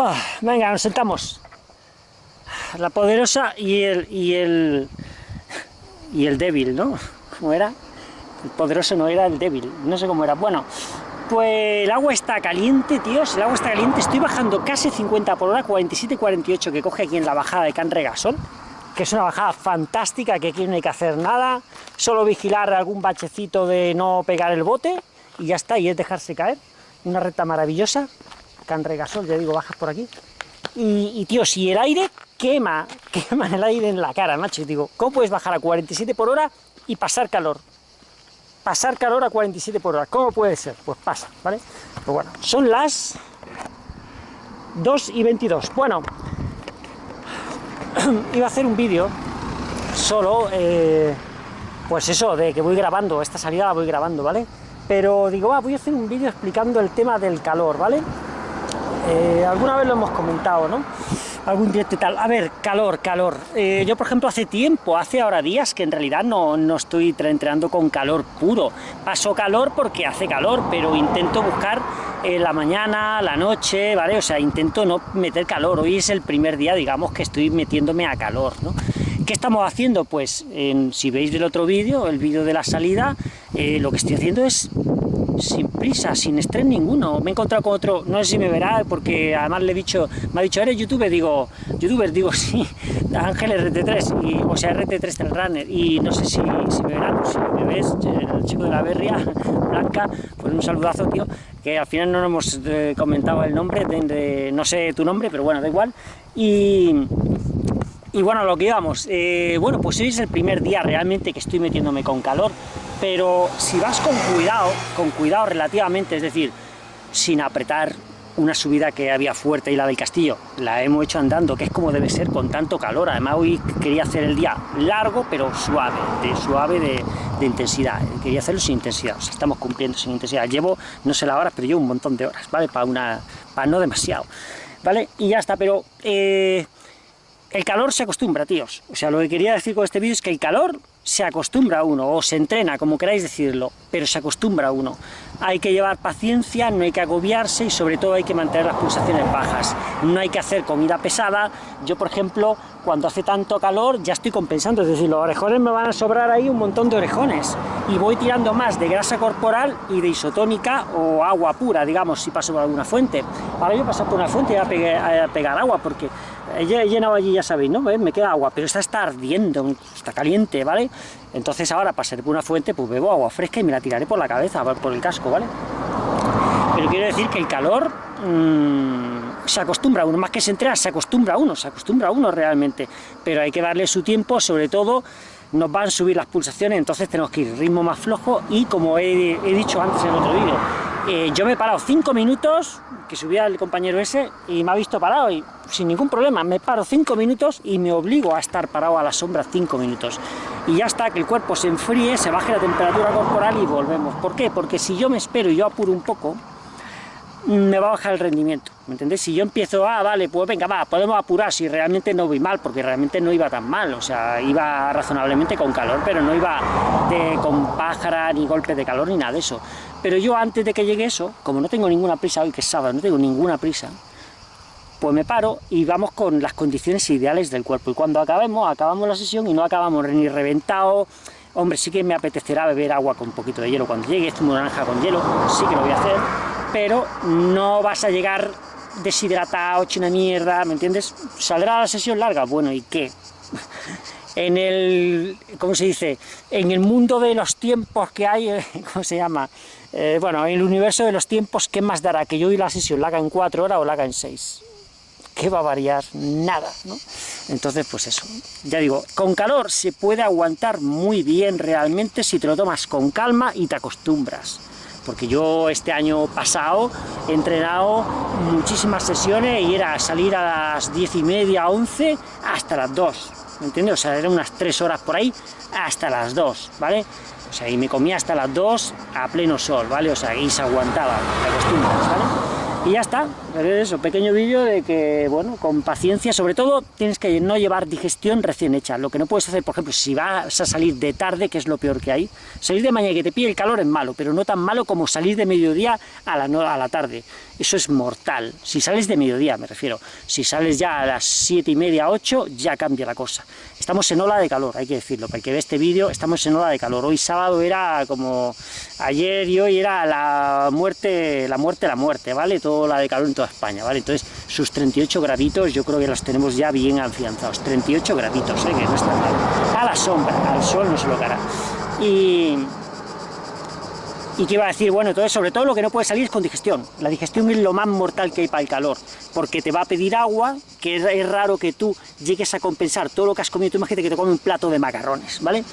Oh, venga, nos sentamos. La poderosa y el, y el, y el débil, ¿no? ¿Cómo era? El poderoso no era el débil, no sé cómo era. Bueno, pues el agua está caliente, tíos, el agua está caliente. Estoy bajando casi 50 por hora, 47-48 que coge aquí en la bajada de Can Regasol, que es una bajada fantástica, que aquí no hay que hacer nada, solo vigilar algún bachecito de no pegar el bote, y ya está, y es dejarse caer. Una recta maravillosa, Can Regasol, ya digo, bajas por aquí. Y, tío, si el aire quema, quema el aire en la cara, macho, y digo, ¿cómo puedes bajar a 47 por hora y pasar calor? Pasar calor a 47 por hora, ¿cómo puede ser? Pues pasa, ¿vale? Pues bueno, son las 2 y 22. Bueno, iba a hacer un vídeo solo, eh, pues eso, de que voy grabando, esta salida la voy grabando, ¿vale? Pero digo, ah, voy a hacer un vídeo explicando el tema del calor, ¿vale? Eh, alguna vez lo hemos comentado, ¿no? Algún directo tal. A ver, calor, calor. Eh, yo, por ejemplo, hace tiempo, hace ahora días, que en realidad no, no estoy entrenando con calor puro. Paso calor porque hace calor, pero intento buscar eh, la mañana, la noche, ¿vale? O sea, intento no meter calor. Hoy es el primer día, digamos, que estoy metiéndome a calor, ¿no? ¿Qué estamos haciendo? Pues, si veis del otro vídeo, el vídeo de la salida, lo que estoy haciendo es sin prisa, sin estrés ninguno. Me he encontrado con otro, no sé si me verá, porque además le he dicho, me ha dicho, ¿eres youtuber? Digo, youtuber, digo, sí, Ángel RT3, y, o sea, RT3 del Runner, y no sé si, me verán, si me ves, el chico de la berria, Blanca, pues un saludazo, tío, que al final no nos hemos eh, comentado el nombre, no sé tu nombre, pero bueno, da igual, y... Y bueno, lo que íbamos, eh, bueno, pues hoy es el primer día realmente que estoy metiéndome con calor, pero si vas con cuidado, con cuidado relativamente, es decir, sin apretar una subida que había fuerte y la del castillo, la hemos hecho andando, que es como debe ser con tanto calor, además hoy quería hacer el día largo pero suave, de suave de, intensidad, quería hacerlo sin intensidad, o sea, estamos cumpliendo sin intensidad, llevo, no sé la hora, pero llevo un montón de horas, ¿vale? Para, una, para no demasiado, ¿vale? Y ya está, pero... Eh, el calor se acostumbra, tíos. O sea, lo que quería decir con este vídeo es que el calor se acostumbra uno, o se entrena, como queráis decirlo, pero se acostumbra uno. Hay que llevar paciencia, no hay que agobiarse y sobre todo hay que mantener las pulsaciones bajas. No hay que hacer comida pesada. Yo, por ejemplo, cuando hace tanto calor ya estoy compensando, es decir, los orejones me van a sobrar ahí un montón de orejones y voy tirando más de grasa corporal y de isotónica o agua pura, digamos, si paso por alguna fuente. Ahora yo paso por una fuente y voy a pegar agua porque he llenado allí, ya sabéis, ¿no? Me queda agua, pero esta está ardiendo, está caliente, ¿vale? Entonces ahora pasaré por una fuente, pues bebo agua fresca y me la tiraré por la cabeza, por el casco, ¿vale? Pero quiero decir que el calor mmm, se acostumbra a uno, más que se entrena, se acostumbra a uno, se acostumbra a uno realmente, pero hay que darle su tiempo, sobre todo nos van a subir las pulsaciones, entonces tenemos que ir ritmo más flojo y como he, he dicho antes en otro vídeo, eh, yo me he parado 5 minutos, que subía el compañero ese, y me ha visto parado, y sin ningún problema, me paro 5 minutos y me obligo a estar parado a la sombra 5 minutos. Y ya está, que el cuerpo se enfríe, se baje la temperatura corporal y volvemos. ¿Por qué? Porque si yo me espero y yo apuro un poco, me va a bajar el rendimiento, ¿me entendéis? Si yo empiezo, ah, vale, pues venga, va, podemos apurar, si realmente no voy mal, porque realmente no iba tan mal, o sea, iba razonablemente con calor, pero no iba de, con pájara, ni golpe de calor, ni nada de eso. Pero yo antes de que llegue eso, como no tengo ninguna prisa, hoy que es sábado, no tengo ninguna prisa, pues me paro y vamos con las condiciones ideales del cuerpo. Y cuando acabemos, acabamos la sesión y no acabamos ni reventado, hombre, sí que me apetecerá beber agua con un poquito de hielo cuando llegue, esto naranja con hielo, sí que lo voy a hacer, pero no vas a llegar deshidratado, hecho una mierda, ¿me entiendes? ¿Saldrá la sesión larga? Bueno, ¿y qué? en el, ¿cómo se dice? En el mundo de los tiempos que hay, ¿cómo se llama? Eh, bueno, en el universo de los tiempos, ¿qué más dará? Que yo y la sesión la haga en cuatro horas o la haga en seis. ¿Qué va a variar? Nada. Entonces, pues eso. Ya digo, con calor se puede aguantar muy bien realmente si te lo tomas con calma y te acostumbras porque yo este año pasado he entrenado muchísimas sesiones y era salir a las diez y media, 11 hasta las 2, ¿me entiendes? O sea, eran unas 3 horas por ahí hasta las 2, ¿vale? O sea, y me comía hasta las 2 a pleno sol, ¿vale? O sea, y se aguantaba, te acostumbras. Y ya está, eso, pequeño vídeo de que, bueno, con paciencia, sobre todo tienes que no llevar digestión recién hecha. Lo que no puedes hacer, por ejemplo, si vas a salir de tarde, que es lo peor que hay, salir de mañana y que te pille el calor es malo, pero no tan malo como salir de mediodía a la, a la tarde. Eso es mortal. Si sales de mediodía, me refiero. Si sales ya a las siete y media, 8, ya cambia la cosa. Estamos en ola de calor, hay que decirlo. Para el que ve este vídeo, estamos en ola de calor. Hoy sábado era como ayer y hoy era la muerte, la muerte, la muerte, ¿vale? Todo la de calor en toda España, ¿vale? Entonces, sus 38 graditos yo creo que los tenemos ya bien afianzados. 38 graditos, ¿eh? Que no está mal. A la sombra, al sol no se lo cara. Y... ¿Y qué iba a decir? Bueno, entonces sobre todo lo que no puede salir es con digestión. La digestión es lo más mortal que hay para el calor, porque te va a pedir agua, que es, raro que tú llegues a compensar todo lo que has comido. Tú imagínate que te comes un plato de macarrones, ¿vale?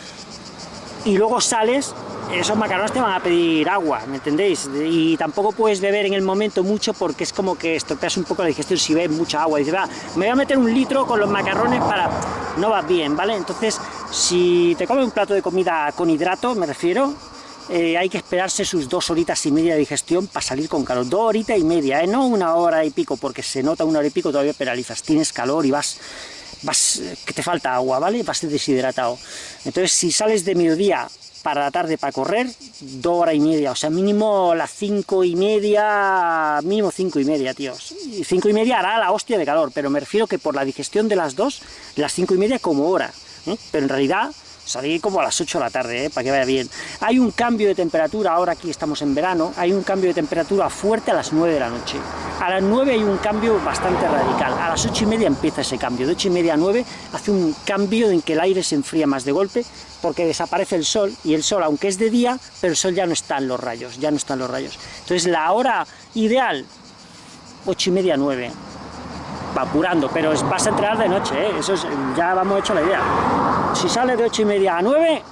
Y luego sales esos macarrones te van a pedir agua, ¿me entendéis? Y tampoco puedes beber en el momento mucho porque es como que estropeas un poco la digestión si bebes mucha agua. Dices, va, me voy a meter un litro con los macarrones para... No va bien, ¿vale? Entonces, si te comes un plato de comida con hidrato, me refiero, eh, hay que esperarse sus dos horitas y media de digestión para salir con calor. Dos horitas y media, ¿eh? no una hora y pico, porque se nota una hora y pico todavía penalizas. Tienes calor y vas, vas que te falta agua, ¿vale? Vas deshidratado. Entonces, si sales de mediodía para la tarde para correr, dos horas y media, o sea, mínimo las cinco y media, mínimo cinco y media, tíos. Cinco y media hará la hostia de calor, pero me refiero que por la digestión de las dos, las cinco y media como hora, ¿eh? pero en realidad salir como a las 8 de la tarde, ¿eh? para que vaya bien. Hay un cambio de temperatura, ahora aquí estamos en verano, hay un cambio de temperatura fuerte a las 9 de la noche. A las 9 hay un cambio bastante radical, a las 8 y media empieza ese cambio, de 8 y media a 9 hace un cambio en que el aire se enfría más de golpe, porque desaparece el sol, y el sol, aunque es de día, pero el sol ya no está en los rayos, ya no están los rayos. Entonces la hora ideal, 8 y media, 9, va apurando, pero vas a entrenar de noche, ¿eh? eso es, ya vamos hecho la idea. Si sales de 8 y media a 9,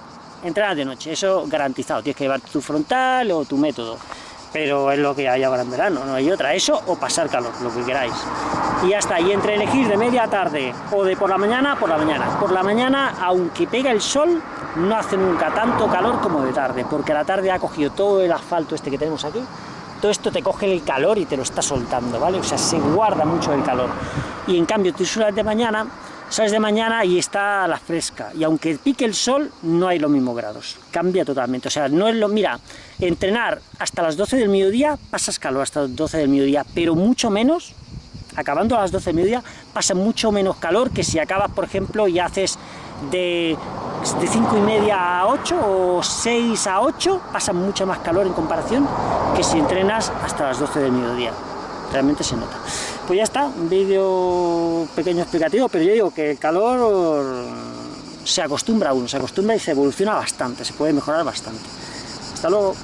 entrenas de noche, eso garantizado, tienes que llevar tu frontal o tu método pero es lo que hay ahora en verano, no hay otra, eso o pasar calor, lo que queráis. Y está, y entre elegir de media tarde o de por la mañana, por la mañana. Por la mañana, aunque pega el sol, no hace nunca tanto calor como de tarde, porque la tarde ha cogido todo el asfalto este que tenemos aquí, todo esto te coge el calor y te lo está soltando, ¿vale? O sea, se guarda mucho el calor. Y en cambio, tú suelas de mañana, sales de mañana y está la fresca, y aunque pique el sol, no hay los mismos grados, cambia totalmente, o sea, no es lo, mira, entrenar hasta las 12 del mediodía, pasas calor hasta las 12 del mediodía, pero mucho menos, acabando a las 12 del mediodía, pasa mucho menos calor que si acabas, por ejemplo, y haces de, de 5 y media a 8 o 6 a 8, pasa mucho más calor en comparación que si entrenas hasta las 12 del mediodía, realmente se nota. Pues ya está, un vídeo pequeño explicativo, pero yo digo que el calor se acostumbra a uno, se acostumbra y se evoluciona bastante, se puede mejorar bastante. Hasta luego.